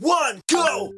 one, go!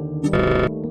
Go! You.